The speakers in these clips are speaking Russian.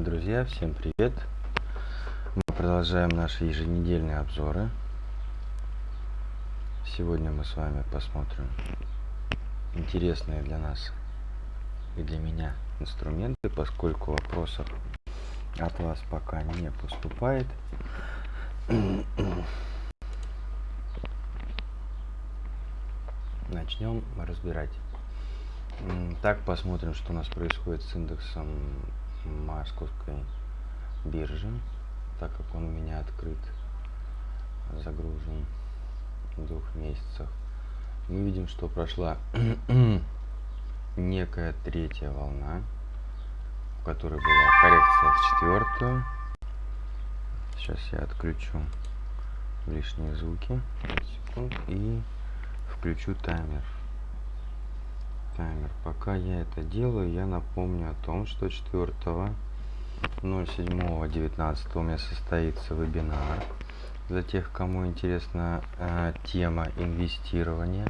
Друзья, всем привет! Мы продолжаем наши еженедельные обзоры. Сегодня мы с вами посмотрим интересные для нас и для меня инструменты, поскольку вопросов от вас пока не поступает. Начнем разбирать. Так, посмотрим, что у нас происходит с индексом московской биржи, так как он у меня открыт, загружен в двух месяцах. Мы видим, что прошла некая третья волна, в которой была коррекция в четвертую. Сейчас я отключу лишние звуки и включу таймер таймер. Пока я это делаю, я напомню о том, что 4 07.19 у меня состоится вебинар. Для тех, кому интересна э, тема инвестирования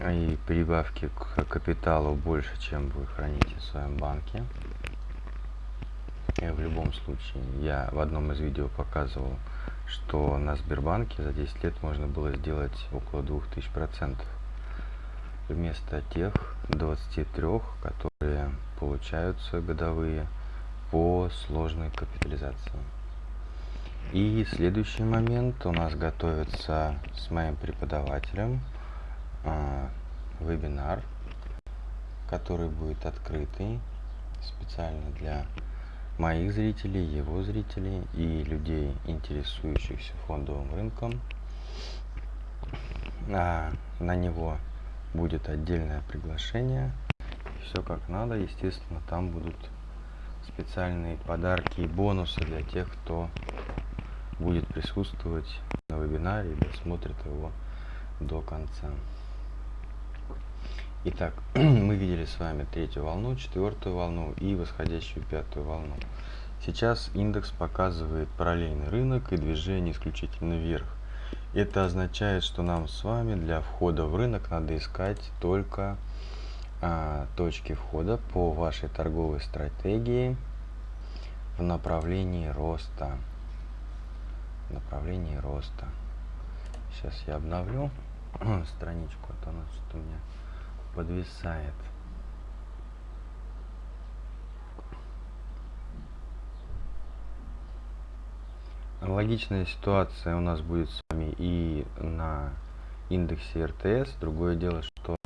и прибавки к капиталу больше, чем вы храните в своем банке. И в любом случае, я в одном из видео показывал, что на Сбербанке за 10 лет можно было сделать около 2000% вместо тех 23, которые получаются годовые по сложной капитализации. И следующий момент у нас готовится с моим преподавателем э, вебинар, который будет открытый специально для моих зрителей, его зрителей и людей, интересующихся фондовым рынком. А, на него будет отдельное приглашение. Все как надо. Естественно, там будут специальные подарки и бонусы для тех, кто будет присутствовать на вебинаре и досмотрит его до конца. Итак, мы видели с вами третью волну, четвертую волну и восходящую пятую волну. Сейчас индекс показывает параллельный рынок и движение исключительно вверх. Это означает, что нам с вами для входа в рынок надо искать только а, точки входа по вашей торговой стратегии в направлении роста. В направлении роста. Сейчас я обновлю страничку, а то она что-то у меня подвисает. Аналогичная ситуация у нас будет с вами и на индексе РТС. Другое дело, что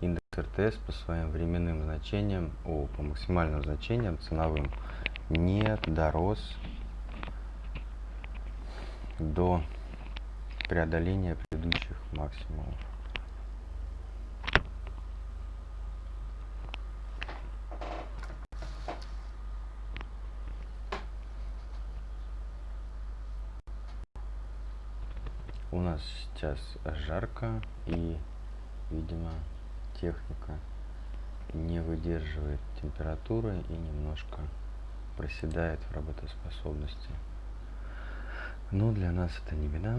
индекс РТС по своим временным значениям, о, по максимальным значениям ценовым, не дорос до преодоления предыдущих максимумов. у нас сейчас жарко и видимо техника не выдерживает температуры и немножко проседает в работоспособности. Но для нас это не беда.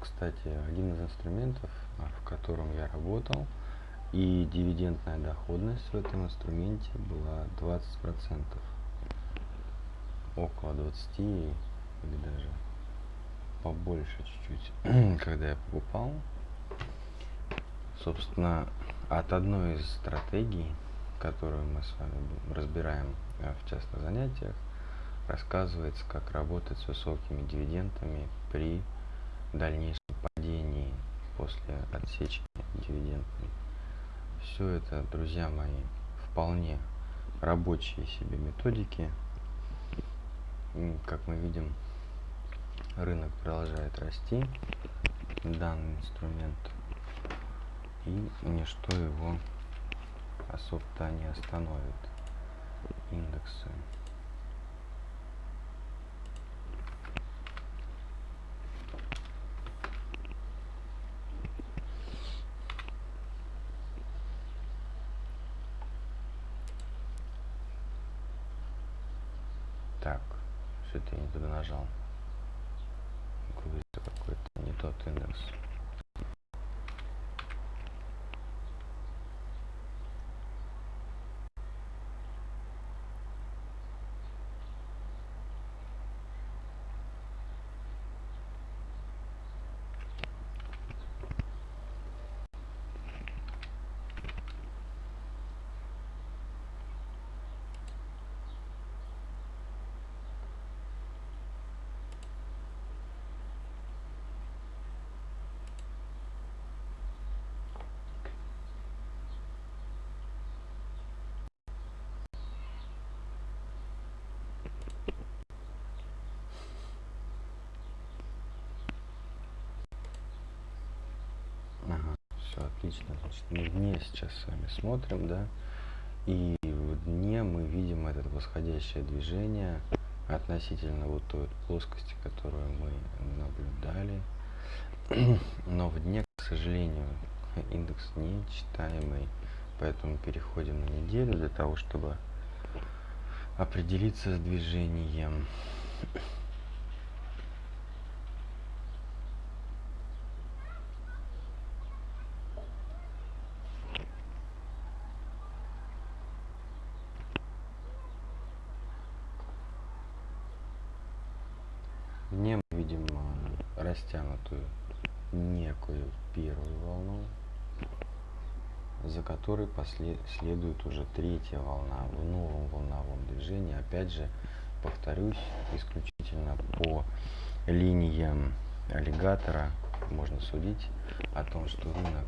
Кстати, один инструментов, а, в котором я работал, и дивидендная доходность в этом инструменте была 20%. Около 20 или даже побольше чуть-чуть, когда я покупал. Собственно, от одной из стратегий, которую мы с вами разбираем а, в частных занятиях, рассказывается, как работать с высокими дивидендами при дальнейшем после отсечки дивидендной. Все это, друзья мои, вполне рабочие себе методики. Как мы видим, рынок продолжает расти, данный инструмент, и ничто его особо-то не остановит. Индексы Так. Что-то я не туда нажал. Какой-то не тот индекс. Ага, все отлично. Значит, мы дне сейчас с вами смотрим, да, и в дне мы видим это восходящее движение относительно вот той плоскости, которую мы наблюдали. Но в дне, к сожалению, индекс не читаемый, поэтому переходим на неделю для того, чтобы определиться с движением. Дне мы видим растянутую некую первую волну, за которой послед... следует уже третья волна в новом волновом движении. Опять же, повторюсь, исключительно по линиям аллигатора можно судить о том, что рынок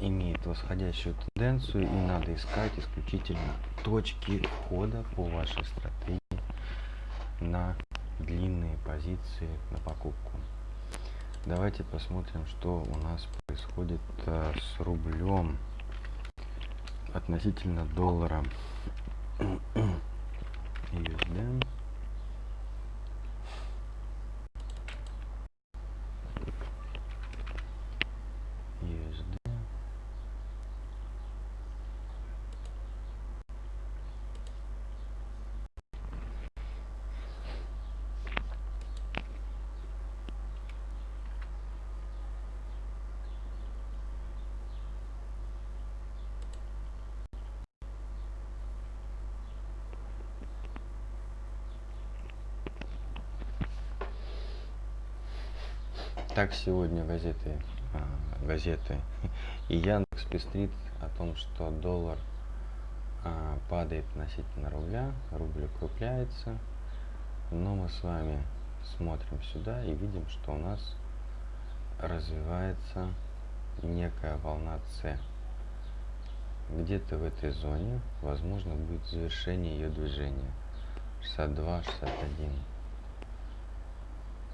имеет восходящую тенденцию и надо искать исключительно точки входа по вашей стратегии на длинные позиции на покупку. Давайте посмотрим, что у нас происходит а, с рублем относительно доллара. USD. Так сегодня газеты, а, газеты и Яндекс пестрит о том, что доллар а, падает относительно рубля, рубль укрепляется, но мы с вами смотрим сюда и видим, что у нас развивается некая волна С. Где-то в этой зоне, возможно, будет завершение ее движения. 62, 61.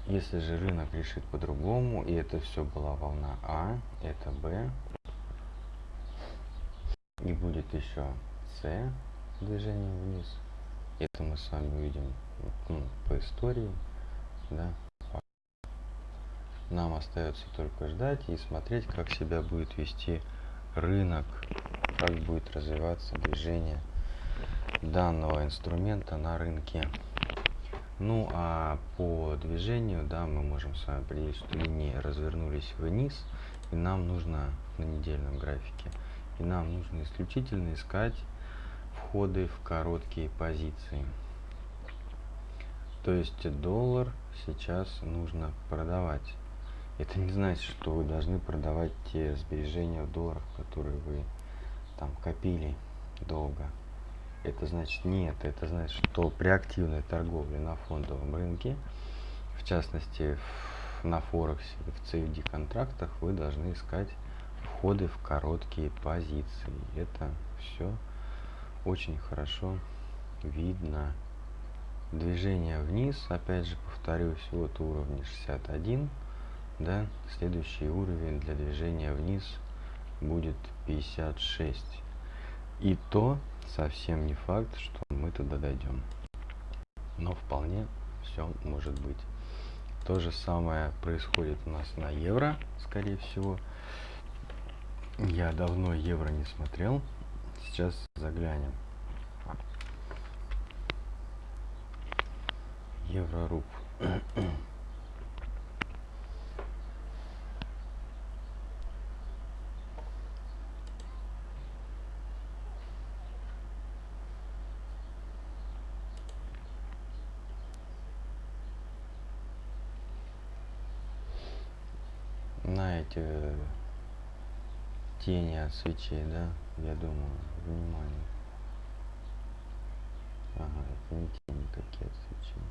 Если же рынок решит по-другому, и это все была волна А, это Б, и будет еще С движение вниз, это мы с вами увидим ну, по истории, да. Нам остается только ждать и смотреть, как себя будет вести рынок, как будет развиваться движение данного инструмента на рынке. Ну а по движению, да, мы можем с вами определить, что линии развернулись вниз, и нам нужно на недельном графике, и нам нужно исключительно искать входы в короткие позиции. То есть доллар сейчас нужно продавать. Это не значит, что вы должны продавать те сбережения в долларах, которые вы там копили долго это значит нет, это значит, что при активной торговле на фондовом рынке, в частности на Форексе, в CFD контрактах, вы должны искать входы в короткие позиции. Это все очень хорошо видно. Движение вниз, опять же повторюсь, вот уровень 61, да, следующий уровень для движения вниз будет 56. И то совсем не факт, что мы туда дойдем. Но вполне все может быть. То же самое происходит у нас на евро, скорее всего. Я давно евро не смотрел. Сейчас заглянем. евро-рубль. на эти тени от свечей, да, я думаю, внимание. Ага, это не тени такие от свечей.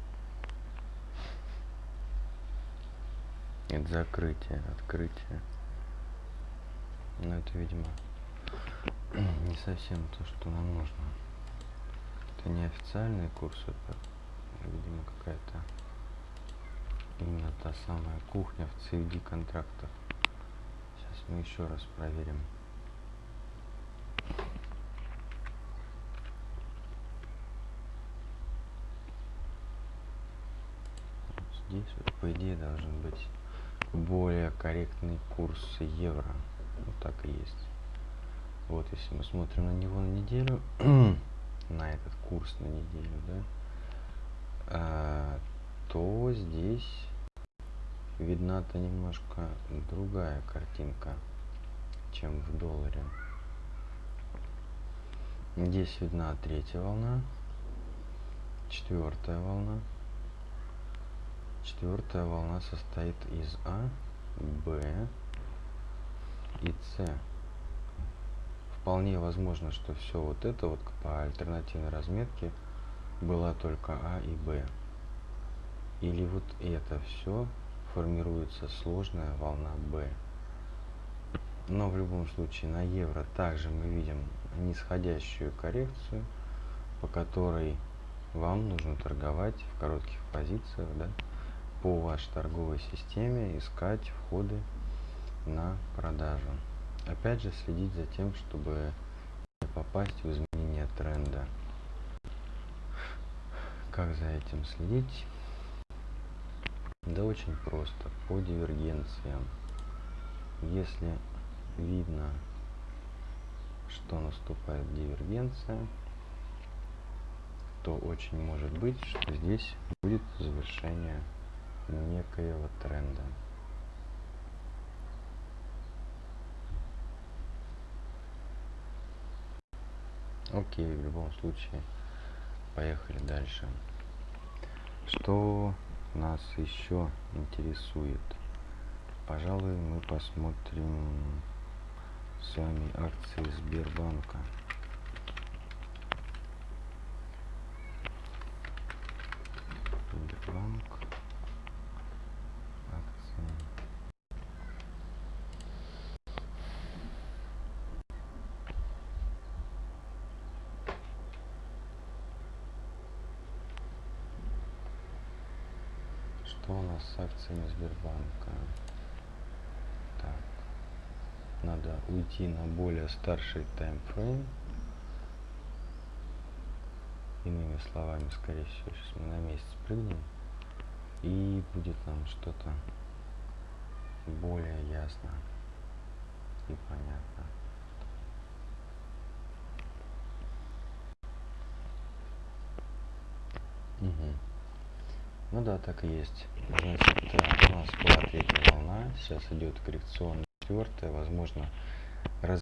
Это закрытие, открытие. Но это, видимо, не совсем то, что нам нужно. Это не официальный курс, это, видимо, какая-то именно та самая кухня в CFD контрактах. Мы еще раз проверим. здесь вот, по идее должен быть более корректный курс евро. Вот так и есть. Вот если мы смотрим на него на неделю, на этот курс на неделю, да, а, то здесь видна-то немножко другая картинка, чем в долларе. Здесь видна третья волна, четвертая волна. Четвертая волна состоит из А, Б и С. Вполне возможно, что все вот это вот по альтернативной разметке была только А и Б. Или вот это все формируется сложная волна B. Но в любом случае на евро также мы видим нисходящую коррекцию, по которой вам нужно торговать в коротких позициях, да, по вашей торговой системе, искать входы на продажу. Опять же следить за тем, чтобы не попасть в изменение тренда. Как за этим следить? Да очень просто, по дивергенциям. Если видно, что наступает дивергенция, то очень может быть, что здесь будет завершение некоего тренда. Окей, в любом случае, поехали дальше. Что нас еще интересует? Пожалуй, мы посмотрим с вами акции Сбербанка. Что у нас с акциями Сбербанка? Так. Надо уйти на более старший таймфрейм. Иными словами, скорее всего, сейчас мы на месяц прыгнем. И будет нам что-то более ясно и понятно. Угу. Ну да, так и есть. Значит, у нас была третья волна, сейчас идет коррекционная четвертая, возможно, раз